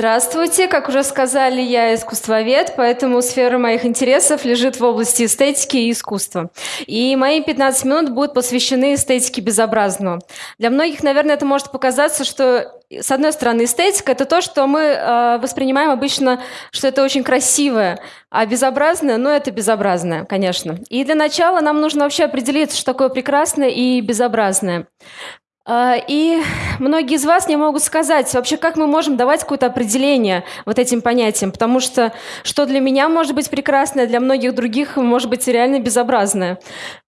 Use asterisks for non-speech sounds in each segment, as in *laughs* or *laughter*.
Здравствуйте. Как уже сказали, я искусствовед, поэтому сфера моих интересов лежит в области эстетики и искусства. И мои 15 минут будут посвящены эстетике безобразного. Для многих, наверное, это может показаться, что с одной стороны, эстетика – это то, что мы э, воспринимаем обычно, что это очень красивое, а безобразное, ну, это безобразное, конечно. И для начала нам нужно вообще определиться, что такое прекрасное и безобразное. А, и многие из вас не могут сказать вообще, как мы можем давать какое-то определение вот этим понятиям, потому что что для меня может быть прекрасное, для многих других может быть реально безобразное.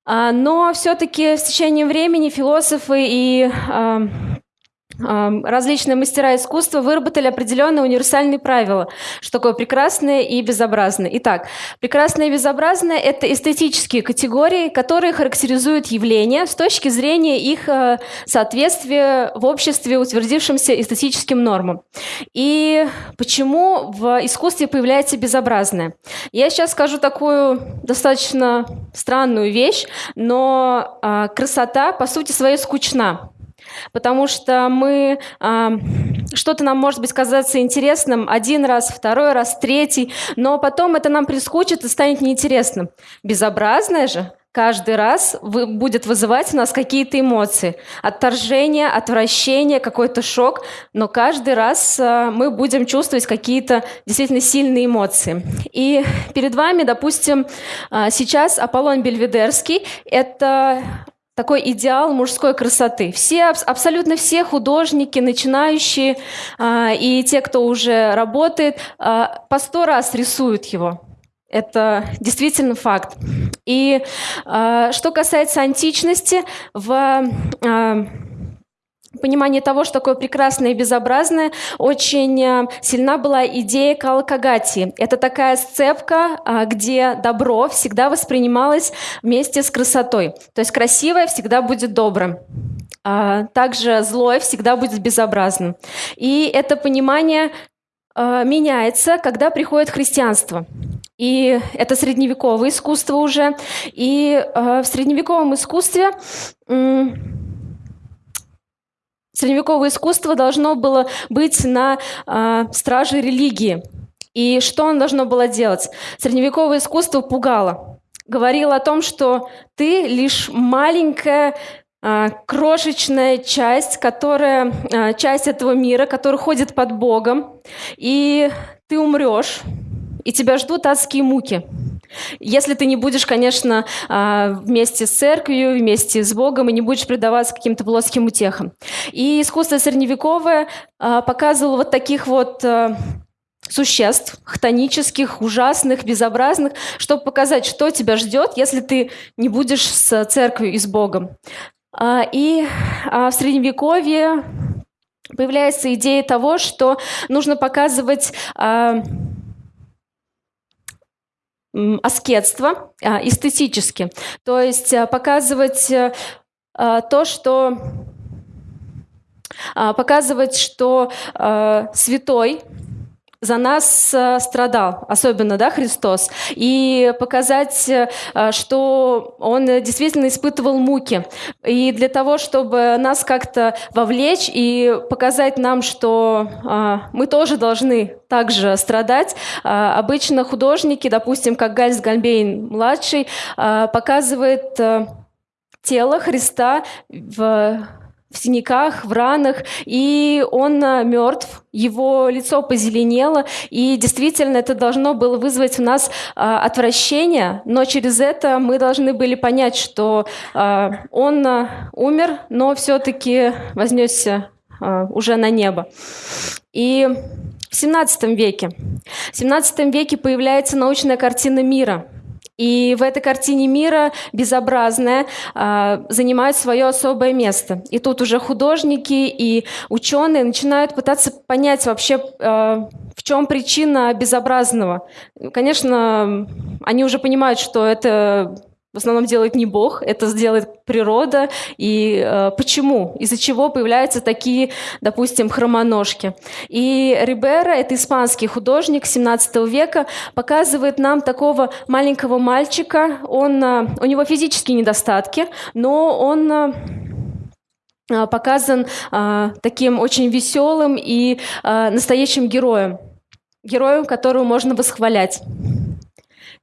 А, но все-таки с течением времени философы и а, различные мастера искусства выработали определенные универсальные правила, что такое прекрасное и безобразное. Итак, прекрасное и безобразное – это эстетические категории, которые характеризуют явления с точки зрения их э, соответствия в обществе утвердившимся эстетическим нормам. И почему в искусстве появляется безобразное? Я сейчас скажу такую достаточно странную вещь, но а, красота, по сути своей, скучна потому что мы что-то нам может быть казаться интересным один раз, второй раз, третий, но потом это нам прискучит и станет неинтересным. Безобразное же каждый раз будет вызывать у нас какие-то эмоции. Отторжение, отвращение, какой-то шок, но каждый раз э, мы будем чувствовать какие-то действительно сильные эмоции. И перед вами, допустим, э, сейчас Аполлон Бельведерский – это такой идеал мужской красоты. Все, абсолютно все художники, начинающие а, и те, кто уже работает, а, по сто раз рисуют его. Это действительно факт. И а, что касается античности, в понимании того, что такое прекрасное и безобразное, очень э, сильна была идея калакагати. Это такая сцепка, а, где добро всегда воспринималось вместе с красотой. То есть красивое всегда будет добрым. А также злое всегда будет безобразным. И это понимание э, меняется, когда приходит христианство. И это средневековое искусство уже. И э, в средневековом искусстве Средневековое искусство должно было быть на э, страже религии. И что оно должно было делать? Средневековое искусство пугало. Говорило о том, что ты лишь маленькая э, крошечная часть, которая э, часть этого мира, который ходит под Богом, и ты умрешь, и тебя ждут адские муки. Если ты не будешь, конечно, а, вместе с церковью, вместе с Богом, и не будешь предаваться каким-то плоским утехам. И искусство средневековое а, показывало вот таких вот а, существ, хтонических, ужасных, безобразных, чтобы показать, что тебя ждет, если ты не будешь с церковью и с Богом. И в Средневековье появляется идея того, что нужно показывать аскетство а, эстетически. То есть а, показывать э, а, то, что показывать, что святой за нас э, страдал, особенно да, Христос, и показать, э, что Он действительно испытывал муки. И для того, чтобы нас как-то вовлечь и показать нам, что а, мы тоже должны также страдать, обычно художники, допустим, как Гальс Гальбейн-младший, показывает тело Христа в в синяках, в ранах, и он а, мертв, его лицо позеленело, и действительно это должно было вызвать у нас а, отвращение, но через это мы должны были понять, что а, он умер, но все-таки вознесся уже на небо. И в 17 веке, в 17 веке появляется научная картина мира – и в этой картине мира безобразное э, занимает свое особое место. И тут уже художники и ученые начинают пытаться понять вообще, э, в чем причина безобразного. Конечно, они уже понимают, что это в основном делает не Бог, это сделает природа. И э, почему? Из-за чего появляются такие, допустим, хромоножки? И Рибера, это испанский художник 17 века, показывает нам такого маленького мальчика. Он, э, у него физические недостатки, но он... Э, показан таким очень веселым и настоящим героем, героем, которого можно восхвалять.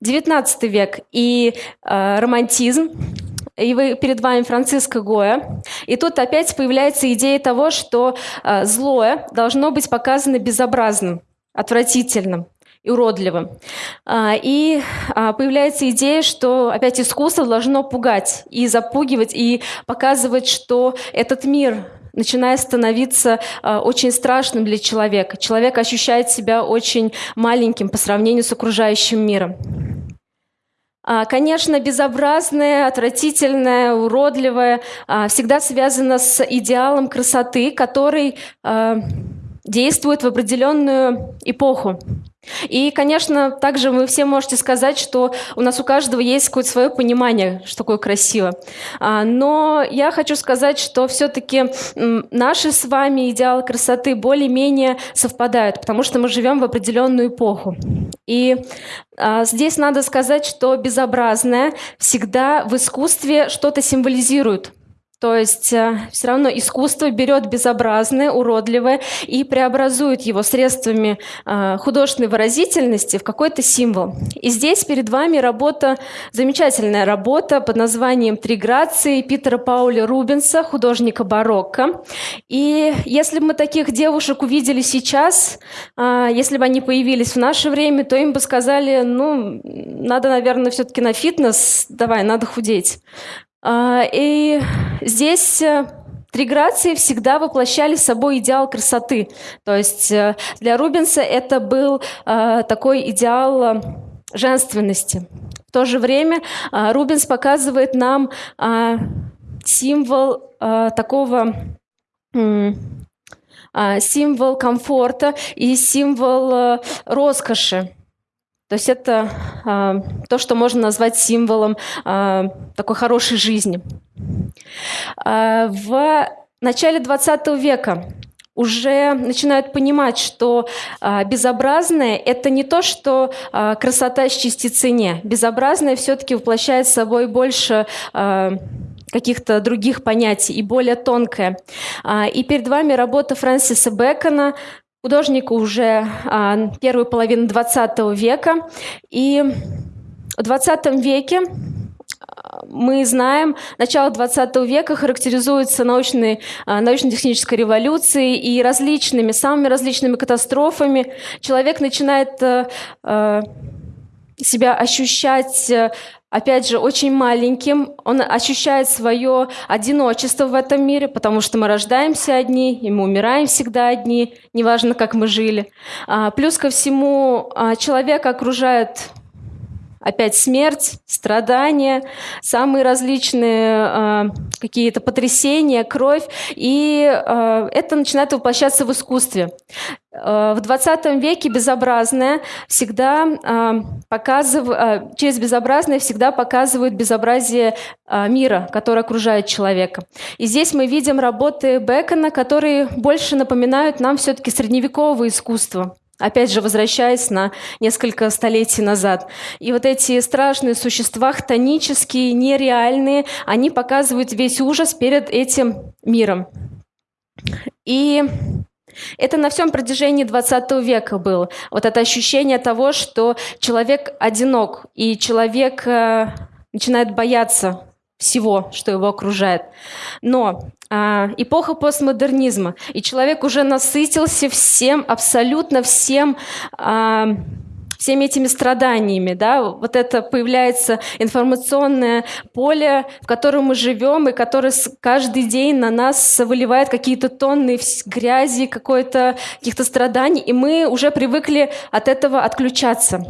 19 век и романтизм, и вы, перед вами Франциско Гоя. И тут опять появляется идея того, что э, злое должно быть показано безобразным, отвратительным и уродливым. А, и а, появляется идея, что опять искусство должно пугать и запугивать, и показывать, что этот мир начинает становиться э, очень страшным для человека. Человек ощущает себя очень маленьким по сравнению с окружающим миром. А, конечно, безобразное, отвратительное, уродливое а, всегда связано с идеалом красоты, который а, действует в определенную эпоху. И, конечно, также вы все можете сказать, что у нас у каждого есть какое-то свое понимание, что такое красиво. А, но я хочу сказать, что все-таки наши с вами идеалы красоты более-менее совпадают, потому что мы живем в определенную эпоху. И а, здесь надо сказать, что безобразное всегда в искусстве что-то символизирует. То есть э, все равно искусство берет безобразное, уродливое и преобразует его средствами э, художественной выразительности в какой-то символ. И здесь перед вами работа, замечательная работа под названием «Три грации» Питера Пауля Рубенса, художника барокко. И если бы мы таких девушек увидели сейчас, э, если бы они появились в наше время, то им бы сказали, ну, надо, наверное, все-таки на фитнес, давай, надо худеть. А, и здесь э, Три грации всегда воплощали собой идеал красоты. То есть э, для Рубенса это был э, такой идеал женственности. В то же время Рубенс показывает нам символ такого символ комфорта и символ роскоши. То есть это э, то, что можно назвать символом э, такой хорошей жизни. Э, в начале 20 века уже начинают понимать, что э, безобразное это не то, что э, красота с частицей не. Безобразное все-таки воплощает собой больше э, каких-то других понятий и более тонкое. И перед вами работа Фрэнсиса Бэкона художнику уже а, первую половину 20 века. И в 20 веке а, мы знаем, начало 20 века характеризуется научной, а, научно-технической революцией и различными, самыми различными катастрофами. Человек начинает а, себя ощущать опять же, очень маленьким, он ощущает свое одиночество в этом мире, потому что мы рождаемся одни, и мы умираем всегда одни, неважно, как мы жили. А, плюс ко всему, а, человека окружает опять смерть, страдания, самые различные э, какие-то потрясения, кровь, и э, это начинает воплощаться в искусстве. Э, в 20 веке безобразное всегда э, показыв... Э, через безобразное всегда показывают безобразие мира, который окружает человека. И здесь мы видим работы Бекона, которые больше напоминают нам все-таки средневековое искусство. Опять же, возвращаясь на несколько столетий назад. И вот эти страшные существа, хтонические, нереальные, они показывают весь ужас перед этим миром. И это на всем протяжении 20 века было. Вот это ощущение того, что человек одинок, и человек э, начинает бояться всего, что его окружает. Но а, эпоха постмодернизма, и человек уже насытился всем, абсолютно всем а, всеми этими страданиями, да, вот это появляется информационное поле, в котором мы живем, и которое каждый день на нас выливает какие-то тонны грязи, какой-то каких-то страданий, и мы уже привыкли от этого отключаться.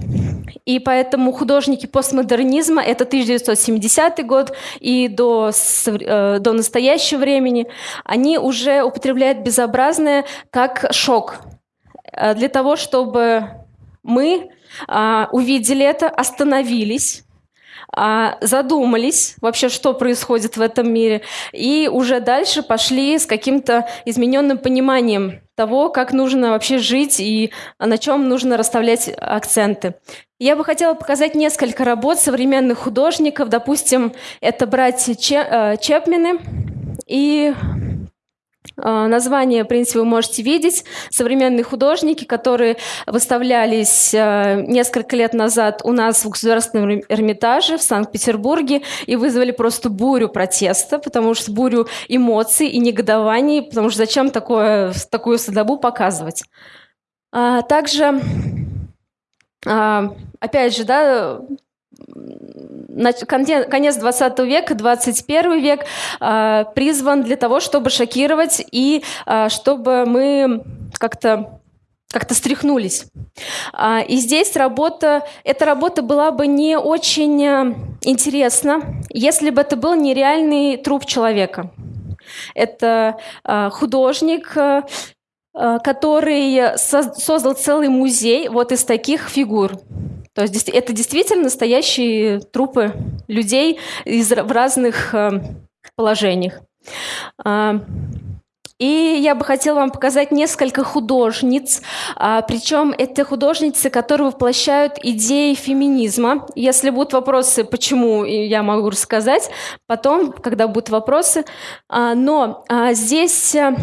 И поэтому художники постмодернизма, это 1970 год и до, э, до настоящего времени, они уже употребляют безобразное как шок э, для того, чтобы мы увидели это, остановились, а, задумались вообще, что происходит в этом мире, и уже дальше пошли с каким-то измененным пониманием того, как нужно вообще жить и на чем нужно расставлять акценты. Я бы хотела показать несколько работ современных художников. Допустим, это братья э, Чепмены. И А, название, в принципе, вы можете видеть. Современные художники, которые выставлялись а, несколько лет назад у нас в Государственном Эрмитаже в Санкт-Петербурге и вызвали просто бурю протеста, потому что бурю эмоций и негодований, потому что зачем такое, такую садобу показывать. А, также, опять же, да, конец 20 века, 21 век э, призван для того, чтобы шокировать и э, чтобы мы как-то как-то стряхнулись. А, и здесь работа, эта работа была бы не очень интересна, если бы это был нереальный труп человека. Это художник, который создал целый музей вот из таких фигур. То есть это действительно настоящие трупы людей из, в разных э, положениях. Э, и я бы хотела вам показать несколько художниц, а, причем это художницы, которые воплощают идеи феминизма. Если будут вопросы, почему, я могу рассказать потом, когда будут вопросы. А, но а, здесь э,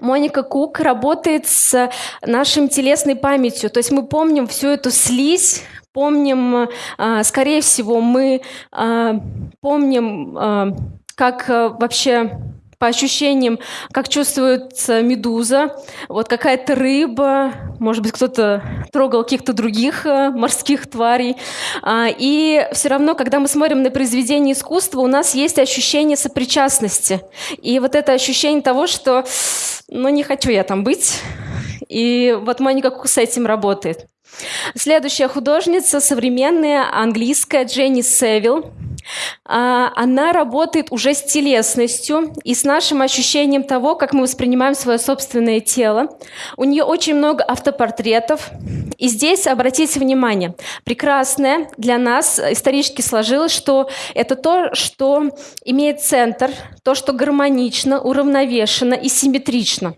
Моника Кук работает с нашим телесной памятью, то есть мы помним всю эту слизь, помним, а, скорее всего, мы а, помним, а, как вообще по ощущениям, как чувствуется медуза, вот какая-то рыба, может быть, кто-то трогал каких-то других э, морских тварей. А, и все равно, когда мы смотрим на произведение искусства, у нас есть ощущение сопричастности. И вот это ощущение того, что ну не хочу я там быть. И вот Моника Кук с этим работает. Следующая художница, современная, английская, Дженни Севилл. А, она работает уже с телесностью и с нашим ощущением того, как мы воспринимаем свое собственное тело. У нее очень много автопортретов. И здесь, обратите внимание, прекрасное для нас исторически сложилось, что это то, что имеет центр, то, что гармонично, уравновешено и симметрично.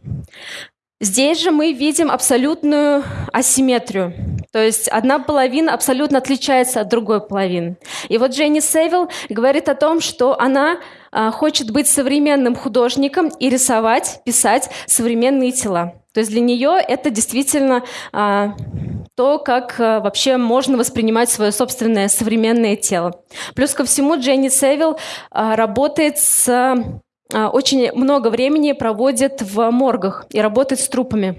Здесь же мы видим абсолютную асимметрию. То есть одна половина абсолютно отличается от другой половины. И вот Дженни Севилл говорит о том, что она а, хочет быть современным художником и рисовать, писать современные тела. То есть для нее это действительно а, то, как а, вообще можно воспринимать свое собственное современное тело. Плюс ко всему Дженни Севилл а, работает с а, очень много времени проводит в моргах и работает с трупами.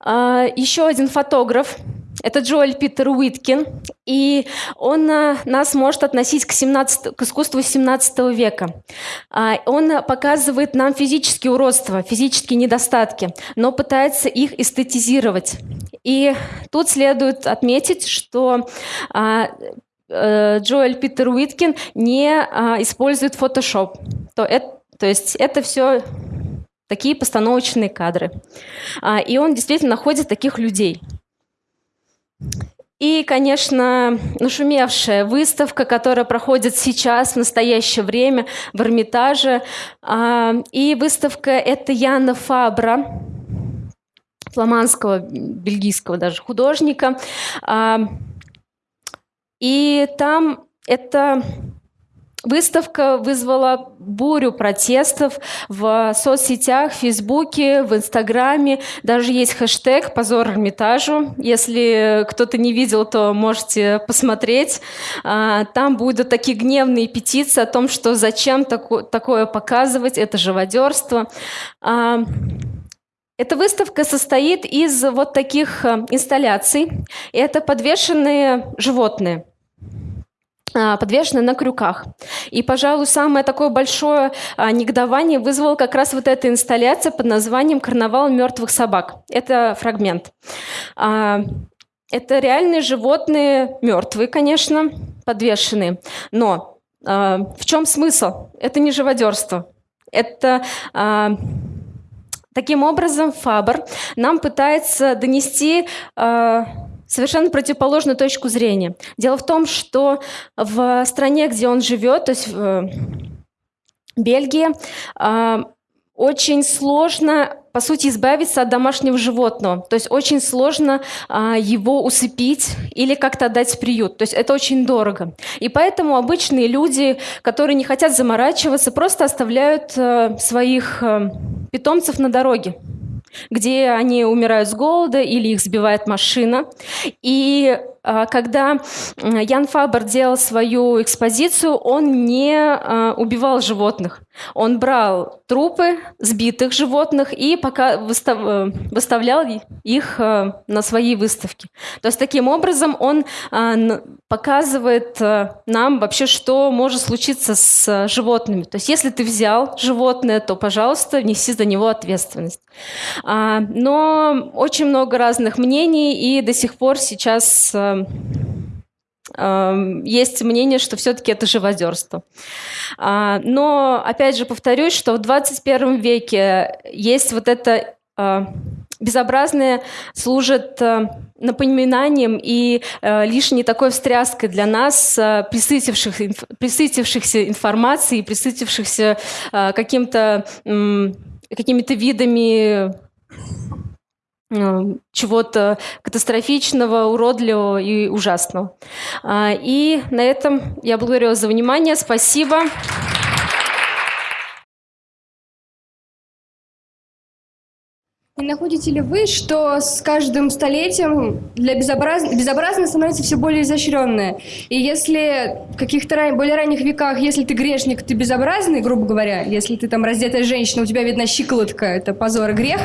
А, еще один фотограф – это Джоэль Питер Уиткин, и он а, нас может относить к, 17, к искусству 17 века. Он показывает нам физические уродства, физические недостатки, но пытается их эстетизировать. И тут следует отметить, что Э, Джоэль Питер Уиткин не а, использует Photoshop. То, это, то есть это все такие постановочные кадры. А, и он действительно находит таких людей. И, конечно, нашумевшая выставка, которая проходит сейчас, в настоящее время, в Эрмитаже. А, и выставка – это Яна Фабра, фламандского, бельгийского даже художника. И там эта выставка вызвала бурю протестов в соцсетях, в Фейсбуке, в Инстаграме. Даже есть хэштег «Позор Эрмитажу». Если кто-то не видел, то можете посмотреть. А, там будут такие гневные петиции о том, что зачем такое показывать, это живодерство. А, эта выставка состоит из вот таких э, инсталляций. Это подвешенные животные. А, подвешены на крюках. И, пожалуй, самое такое большое а, негодование вызвала как раз вот эта инсталляция под названием «Карнавал мертвых собак». Это фрагмент. А, это реальные животные, мертвые, конечно, подвешенные. Но в чем смысл? Это не живодерство. Это таким образом Фабр нам пытается донести совершенно противоположную точку зрения. Дело в том, что в стране, где он живет, то есть в Бельгии, а, очень сложно, по сути, избавиться от домашнего животного. То есть очень сложно а, его усыпить или как-то отдать в приют. То есть это очень дорого. И поэтому обычные люди, которые не хотят заморачиваться, просто оставляют своих питомцев на дороге где они умирают с голода или их сбивает машина. И когда Ян Фабер делал свою экспозицию, он не а, убивал животных. Он брал трупы сбитых животных и пока э, выставлял их э, на свои выставки. То есть таким образом он а, показывает э, нам вообще, что может случиться с животными. То есть если ты взял животное, то, пожалуйста, неси за него ответственность. Но очень много разных мнений, и до сих пор сейчас есть мнение, что все-таки это живодерство. А, но, опять же, повторюсь, что в 21 веке есть вот это а, безобразное служит а, напоминанием и лишней такой встряской для нас, присытивших, присытившихся информацией, присытившихся каким-то какими-то видами Э, чего-то катастрофичного, уродливого и ужасного. А, и на этом я благодарю вас за внимание. Спасибо. Не находите ли вы, что с каждым столетием для безобраз... безобразное становится все более изощренное? И если в каких-то ран... более ранних веках, если ты грешник, ты безобразный, грубо говоря, если ты там раздетая женщина, у тебя видна щиколотка, это позор и грех,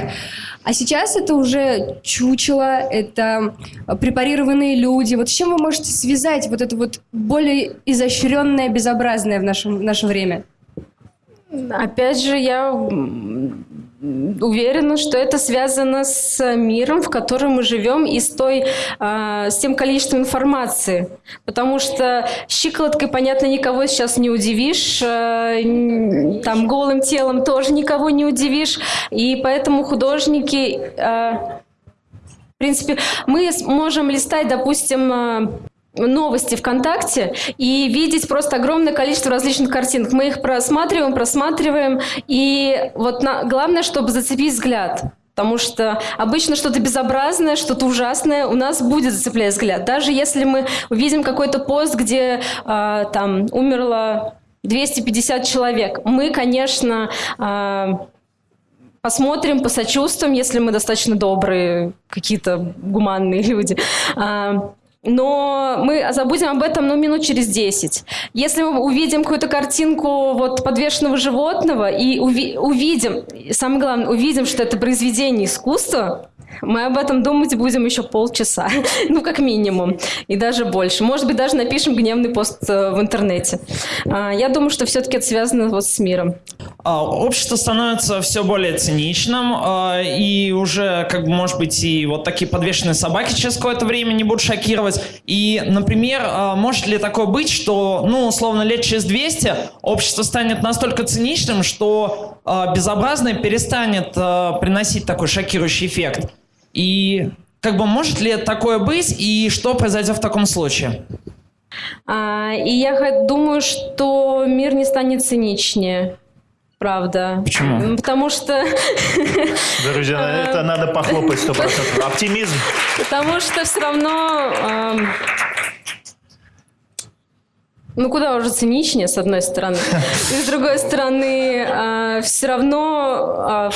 а сейчас это уже чучело, это препарированные люди. Вот с чем вы можете связать вот это вот более изощренное, безобразное в нашем, в наше время? Опять же, я уверена, что это связано с миром, в котором мы живем, и с, той, э, с тем количеством информации. Потому что щиколоткой, понятно, никого сейчас не удивишь, э, там голым телом тоже никого не удивишь, и поэтому художники... Э, в принципе, мы можем листать, допустим, новости ВКонтакте и видеть просто огромное количество различных картинок. Мы их просматриваем, просматриваем, и вот на... главное, чтобы зацепить взгляд. Потому что обычно что-то безобразное, что-то ужасное у нас будет зацеплять взгляд. Даже если мы увидим какой-то пост, где э, там умерло 250 человек, мы, конечно, э, посмотрим, посочувствуем, если мы достаточно добрые, какие-то гуманные *laughs* люди. Э, но мы забудем об этом ну, минут через 10. Если мы увидим какую-то картинку вот, подвешенного животного и уви увидим, самое главное, увидим, что это произведение искусства, мы об этом думать будем еще полчаса, *laughs* ну, как минимум, и даже больше. Может быть, даже напишем гневный пост э, в интернете. А, я думаю, что все-таки это связано вот с миром. А, общество становится все более циничным, а, и уже, как бы, может быть, и вот такие подвешенные собаки через какое-то время не будут шокировать. И, например, может ли такое быть, что, ну, условно, лет через 200 общество станет настолько циничным, что безобразное перестанет приносить такой шокирующий эффект? И как бы может ли такое быть, и что произойдет в таком случае? А, и я думаю, что мир не станет циничнее. Правда. Почему? Потому что... *laughs* Друзья, это надо похлопать 100%. *laughs* Оптимизм. Потому что все равно... Ну, куда уже циничнее, с одной стороны. *laughs* И с другой стороны, а, все равно а,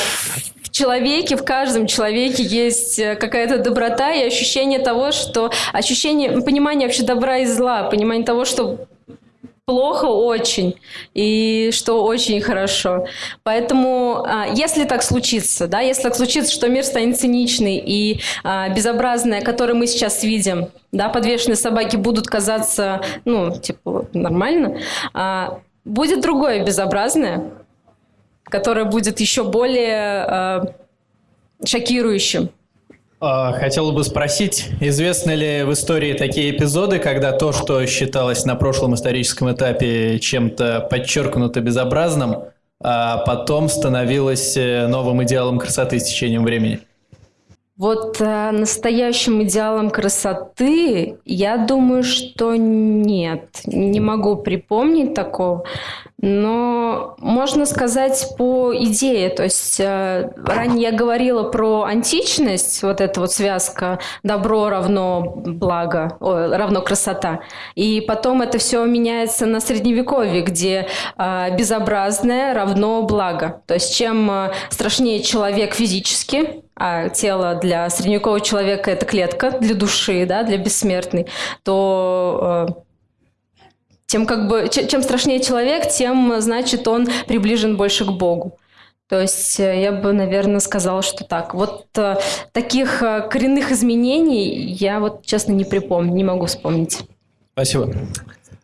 в человеке, в каждом человеке есть э, какая-то доброта и ощущение того, что ощущение, понимание вообще добра и зла, понимание того, что плохо очень и что очень хорошо. Поэтому, а, если так случится, да, если так случится, что мир станет циничный и а, безобразный, который мы сейчас видим, да, подвешенные собаки будут казаться, ну, типа, нормально, а, будет другое безобразное, которое будет еще более шокирующим. А, хотел бы спросить, известны ли в истории такие эпизоды, когда то, что считалось на прошлом историческом этапе чем-то подчеркнуто безобразным, а потом становилось э, новым идеалом красоты с течением времени? Вот э, настоящим идеалом красоты, я думаю, что нет. Не могу припомнить такого. Но можно сказать по идее. То есть э, ранее я говорила про античность, вот эта вот связка добро равно благо, о, равно красота. И потом это все меняется на средневековье, где э, безобразное равно благо. То есть чем э, страшнее человек физически, а тело для средневекового человека это клетка для души, да, для бессмертной, то тем как бы чем страшнее человек, тем значит он приближен больше к Богу. То есть э, я бы, наверное, сказала, что так. Вот э, таких э, коренных изменений я вот честно не припомню, не могу вспомнить. Спасибо.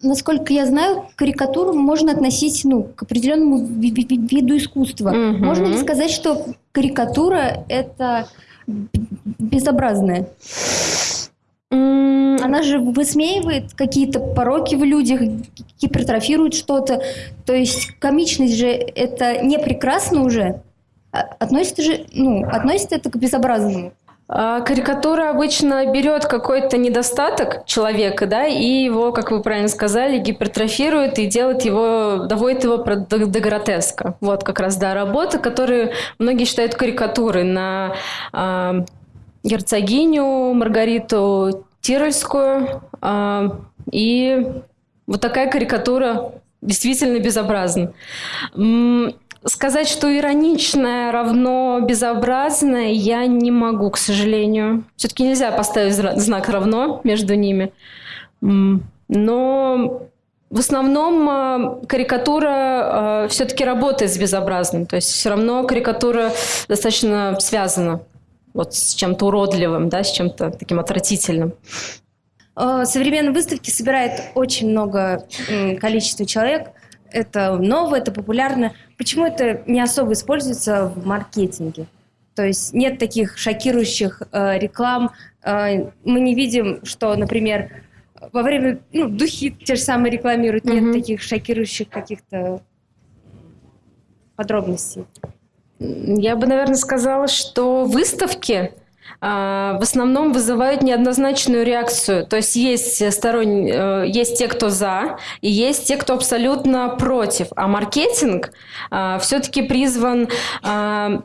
Насколько я знаю, карикатуру можно относить ну, к определенному виду искусства. Мгм. Можно ли сказать, что карикатура это безобразная? М, Она же высмеивает какие-то пороки в людях, гипертрофирует что-то. То есть комичность же это не прекрасно уже. А- Относится же, ну, относится это к безобразному. А, Карикатура обычно берет какой-то недостаток человека, да, и его, как вы правильно сказали, гипертрофирует и делает его, доводит его до, до гротеска. Вот как раз, да, работы, которые многие считают карикатурой на а, герцогиню Маргариту Тирольскую. а, и вот такая карикатура действительно безобразна. Сказать, что ироничное равно безобразное, я не могу, к сожалению. Все-таки нельзя поставить знак равно между ними. Но в основном а, карикатура все-таки работает с безобразным. То есть все равно карикатура достаточно связана вот с чем-то уродливым, да, с чем-то таким отвратительным. Э, Современные выставки собирает очень много количества человек. Это ново, это популярно. Почему это не особо используется в маркетинге? То есть нет таких шокирующих э, реклам. Э, мы не видим, что, например, во время ну, духи те же самые рекламируют. Нет Мгм. таких шокирующих каких-то подробностей. Я бы, наверное, сказала, что выставки а, в основном вызывают неоднозначную реакцию. То есть есть сторон... э, есть те, кто за, и есть те, кто абсолютно против. А маркетинг все-таки призван а,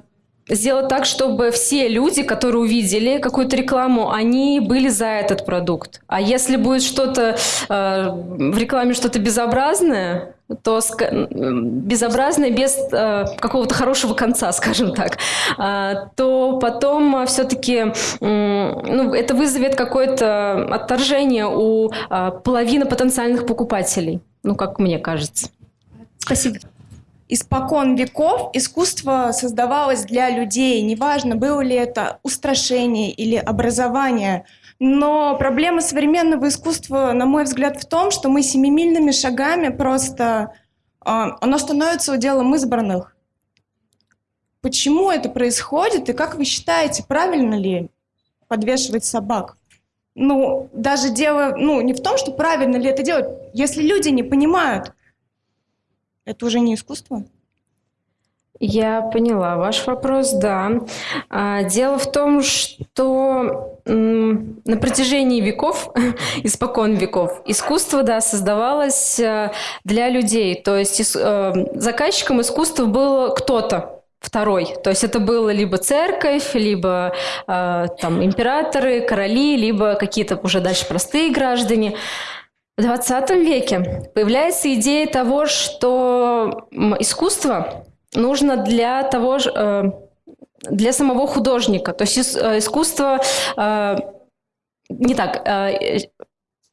сделать так, чтобы все люди, которые увидели какую-то рекламу, они были за этот продукт. А если будет что-то э, в рекламе что-то безобразное, то безобразное без э, какого-то хорошего конца, *laughs* скажем так, а, то потом все-таки ну, это вызовет какое-то отторжение у а, половины потенциальных покупателей, ну, как мне кажется. Спасибо. Испокон веков искусство создавалось для людей, неважно, было ли это устрашение или образование. Но проблема современного искусства, на мой взгляд, в том, что мы семимильными шагами просто... а, оно становится уделом избранных. Почему это происходит и как вы считаете, правильно ли подвешивать собак? Ну, даже дело, ну, не в том, что правильно ли это делать. Если люди не понимают, это уже не искусство? Я поняла ваш вопрос, да. А, Дело в том, что на протяжении веков, *laughs* испокон веков, искусство, да, создавалось э, для людей. То есть э, заказчиком искусства был кто-то, второй. То есть это было либо церковь, либо э, там императоры, короли, либо какие-то уже дальше простые граждане. В 20 веке появляется идея того, что искусство нужно для того же, э, для самого художника. То есть э, искусство э, не так.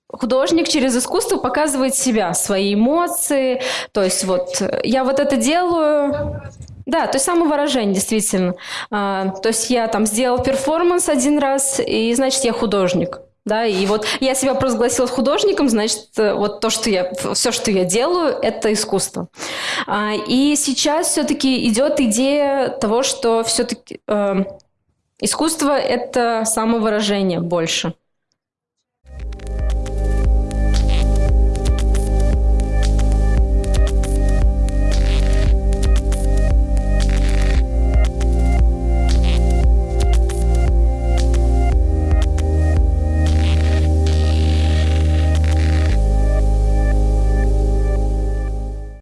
Художник через искусство показывает себя, свои эмоции. То есть вот я вот это делаю. Да, то есть самовыражение, действительно. А, то есть я там сделал перформанс один раз, и значит я художник. Да, и вот я себя провозгласила художником, значит, э, вот то, что я, все, что я делаю, это искусство. А, и сейчас все-таки идет идея того, что все-таки искусство это самовыражение больше.